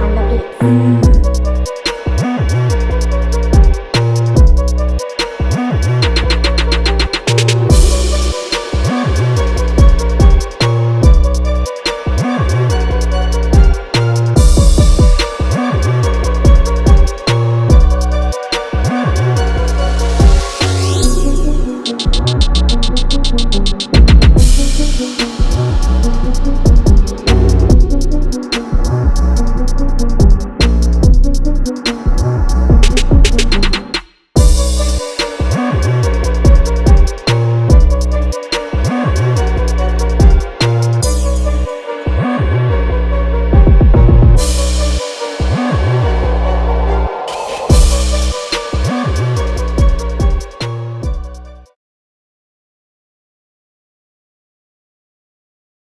on the beats.